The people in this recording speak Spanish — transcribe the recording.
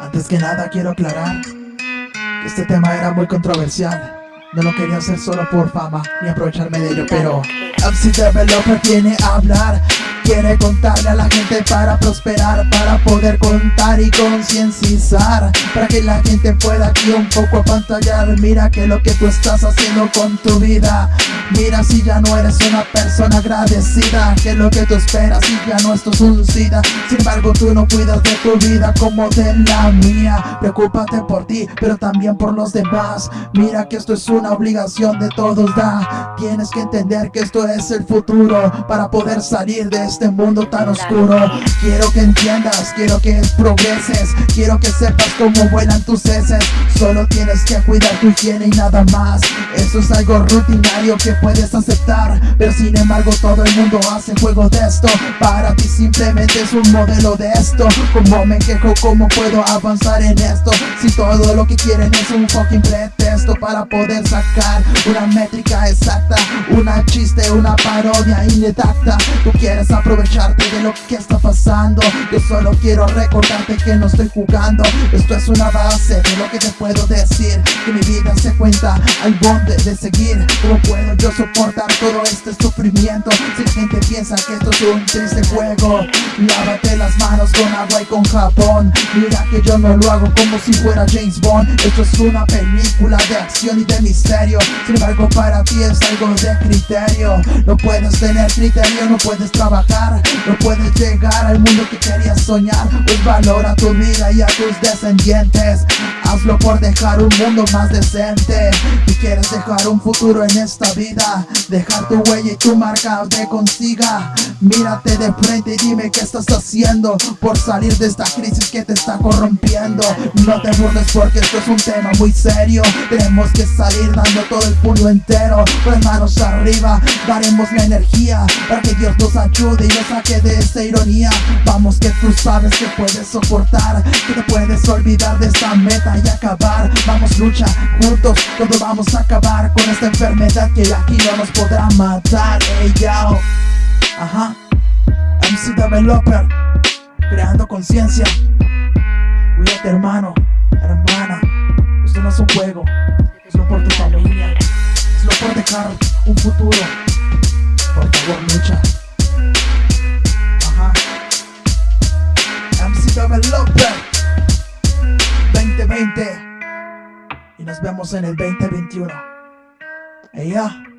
Antes que nada quiero aclarar que este tema era muy controversial. No lo quería hacer solo por fama ni aprovecharme de ello, pero MC Developer viene a hablar Quiere contarle a la gente para prosperar Para poder contar y concienciar Para que la gente pueda aquí un poco apantallar Mira que lo que tú estás haciendo con tu vida Mira si ya no eres una persona agradecida Que lo que tú esperas y ya no esto es un SIDA Sin embargo tú no cuidas de tu vida como de la mía. Preocúpate por ti pero también por los demás. Mira que esto es una obligación de todos da. Tienes que entender que esto es el futuro Para poder salir de este mundo tan oscuro. Quiero que entiendas, quiero que progreses Quiero que sepas cómo vuelan tus heces. Solo tienes que cuidar tu higiene y nada más. Eso es algo rutinario que puedes aceptar Pero sin embargo todo el mundo hace juego de esto. Para ti simplemente es un modelo de esto. Como me quejo, cómo puedo avanzar en esto Si todo lo que quieren es un fucking pretexto Para poder sacar una métrica exacta Una chiste, una parodia inedacta Tú quieres aprovecharte de lo que está pasando. Yo solo quiero recordarte que no estoy jugando. Esto es una base de lo que te puedo decir. Que mi vida se cuenta al bonde de seguir. ¿Cómo puedo yo soportar todo este sufrimiento. Si gente piensa que esto es un triste juego Lávate las manos con agua y con jabón. Mira que yo no lo hago como si fuera James Bond. Esto es una película de acción y de misterio. Sin embargo para ti es algo de criterio. No puedes tener criterio, no puedes trabajar No puedes llegar al mundo que querías soñar. Pues valora tu vida y a tus descendientes Hazlo por dejar un mundo más decente. Si quieres dejar un futuro en esta vida. Dejar tu huella y tu marca te consiga. Mírate de frente y dime qué estás haciendo. Por salir de esta crisis que te está corrompiendo. No te burles porque esto es un tema muy serio. Tenemos que salir dando todo el puño entero. Con manos arriba daremos la energía Para que Dios nos ayude y nos saque de esta ironía. Vamos que tú sabes que puedes soportar Que te puedes olvidar de esta meta y acabar. Vamos lucha juntos, todos vamos a acabar Con esta enfermedad que aquí no nos podrá matar. Ey yo, ajá. MC Developer, creando conciencia. Cuídate hermano, hermana. Esto no es un juego, es lo por tu familia. Es lo por dejar un futuro. Por favor lucha. Ajá. MC Developer 2020 Y nos vemos en el 2021 Ella